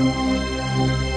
Música